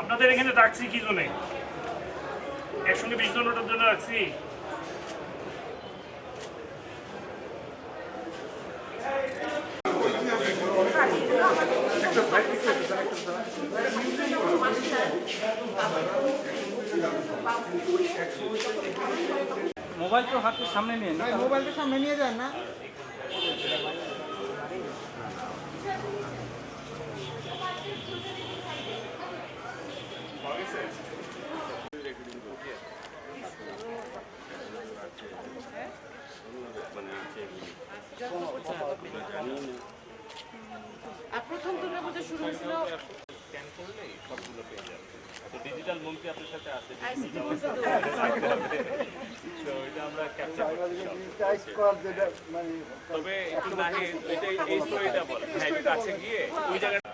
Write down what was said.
আপনাদের এখানে রাখছি কি জন্য? একসঙ্গে বিশ জন ওটার জন্য রাখছি? মোবাইল তো হাতের সামনে নিয়ে না মোবাইলটা সামনে নিয়ে যান না। আর প্রথম দুর্গাপূজা শুরু হয়েছিল ডিজিটাল মন্ত্রী আপনার সাথে আছে তো এটা আমরা ক্যাপচার তবে একটু নাহি এটা এই স্টোরিটা বল। হ্যাঁ কাছে গিয়ে ওই জায়গাটা